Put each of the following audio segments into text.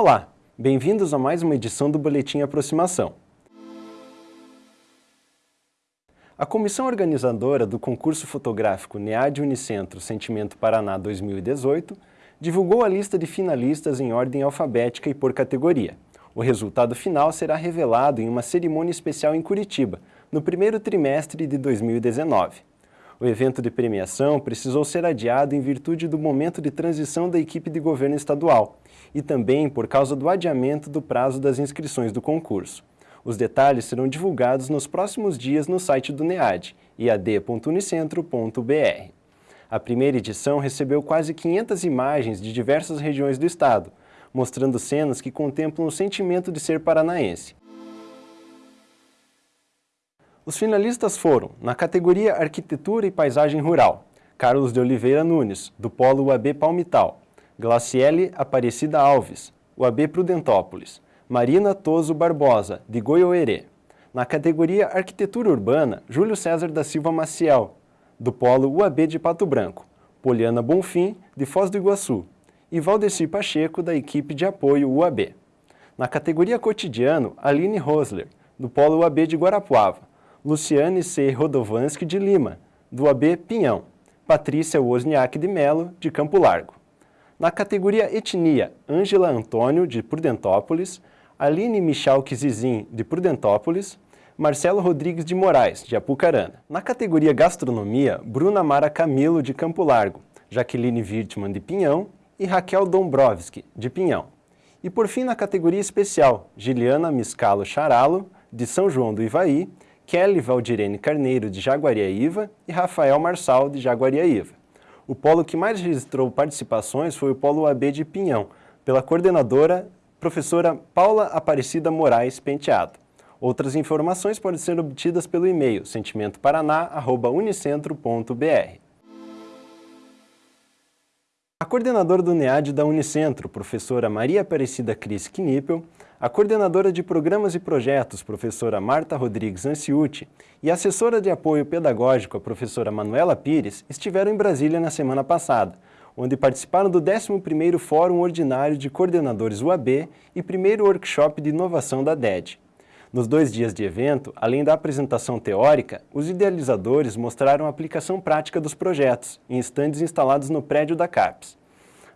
Olá, bem-vindos a mais uma edição do Boletim Aproximação. A comissão organizadora do concurso fotográfico NEAD Unicentro Sentimento Paraná 2018 divulgou a lista de finalistas em ordem alfabética e por categoria. O resultado final será revelado em uma cerimônia especial em Curitiba, no primeiro trimestre de 2019. O evento de premiação precisou ser adiado em virtude do momento de transição da equipe de governo estadual e também por causa do adiamento do prazo das inscrições do concurso. Os detalhes serão divulgados nos próximos dias no site do NEAD, iad.unicentro.br. A primeira edição recebeu quase 500 imagens de diversas regiões do estado, mostrando cenas que contemplam o sentimento de ser paranaense. Os finalistas foram, na categoria Arquitetura e Paisagem Rural, Carlos de Oliveira Nunes, do Polo UAB Palmital, Glaciele Aparecida Alves, UAB Prudentópolis, Marina Toso Barbosa, de Goiôerê. Na categoria Arquitetura Urbana, Júlio César da Silva Maciel, do Polo UAB de Pato Branco, Poliana Bonfim, de Foz do Iguaçu, e Valdeci Pacheco, da equipe de apoio UAB. Na categoria Cotidiano, Aline Rosler, do Polo UAB de Guarapuava, Luciane C. Rodovanski de Lima, do AB Pinhão, Patrícia Wozniak de Melo, de Campo Largo. Na categoria Etnia, Ângela Antônio, de Prudentópolis, Aline Michalque Zizin, de Prudentópolis, Marcelo Rodrigues de Moraes, de Apucarana. Na categoria Gastronomia, Bruna Mara Camilo, de Campo Largo, Jaqueline Wirtman, de Pinhão, e Raquel Dombrovski, de Pinhão. E por fim, na categoria Especial, Giliana Miscalo Charalo, de São João do Ivaí, Kelly Valdirene Carneiro, de Jaguariaíva, e Rafael Marçal, de Jaguariaíva. O polo que mais registrou participações foi o Polo AB de Pinhão, pela coordenadora professora Paula Aparecida Moraes Penteado. Outras informações podem ser obtidas pelo e-mail sentimentoparaná.unicentro.br. A coordenadora do NEAD da Unicentro, professora Maria Aparecida Cris Knippel, a coordenadora de Programas e Projetos, professora Marta Rodrigues Anciuti, e a assessora de apoio pedagógico, a professora Manuela Pires, estiveram em Brasília na semana passada, onde participaram do 11º Fórum Ordinário de Coordenadores UAB e primeiro workshop de inovação da DED. Nos dois dias de evento, além da apresentação teórica, os idealizadores mostraram a aplicação prática dos projetos em estandes instalados no prédio da CAPES.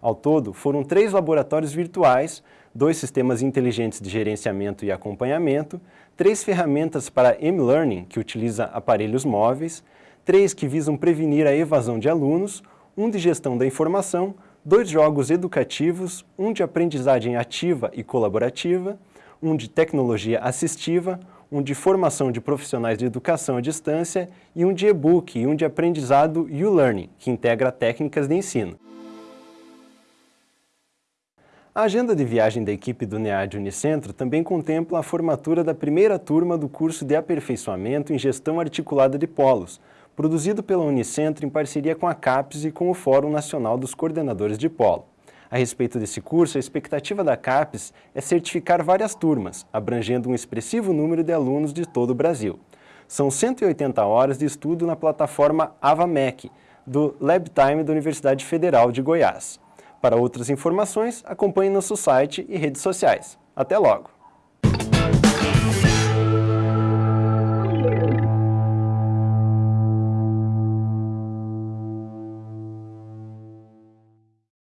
Ao todo, foram três laboratórios virtuais, dois sistemas inteligentes de gerenciamento e acompanhamento, três ferramentas para M-Learning, que utiliza aparelhos móveis, três que visam prevenir a evasão de alunos, um de gestão da informação, dois jogos educativos, um de aprendizagem ativa e colaborativa, um de tecnologia assistiva, um de formação de profissionais de educação à distância e um de e-book e um de aprendizado U-Learning, que integra técnicas de ensino. A agenda de viagem da equipe do NEAD Unicentro também contempla a formatura da primeira turma do curso de aperfeiçoamento em gestão articulada de polos, produzido pela Unicentro em parceria com a CAPES e com o Fórum Nacional dos Coordenadores de Polo. A respeito desse curso, a expectativa da CAPES é certificar várias turmas, abrangendo um expressivo número de alunos de todo o Brasil. São 180 horas de estudo na plataforma AvaMec, do LabTime da Universidade Federal de Goiás. Para outras informações, acompanhe nosso site e redes sociais. Até logo!